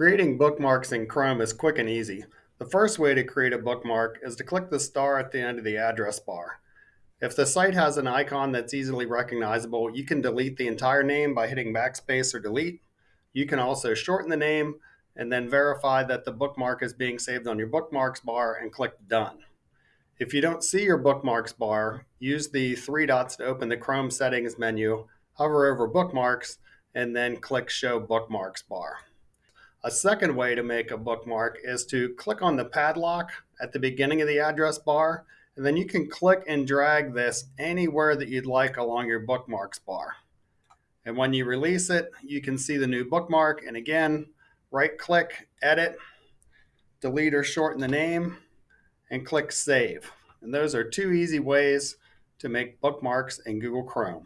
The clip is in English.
Creating bookmarks in Chrome is quick and easy. The first way to create a bookmark is to click the star at the end of the address bar. If the site has an icon that's easily recognizable, you can delete the entire name by hitting backspace or delete. You can also shorten the name and then verify that the bookmark is being saved on your bookmarks bar and click done. If you don't see your bookmarks bar, use the three dots to open the Chrome settings menu, hover over bookmarks, and then click show bookmarks bar. A second way to make a bookmark is to click on the padlock at the beginning of the address bar, and then you can click and drag this anywhere that you'd like along your bookmarks bar. And when you release it, you can see the new bookmark. And again, right click, edit, delete or shorten the name, and click save. And those are two easy ways to make bookmarks in Google Chrome.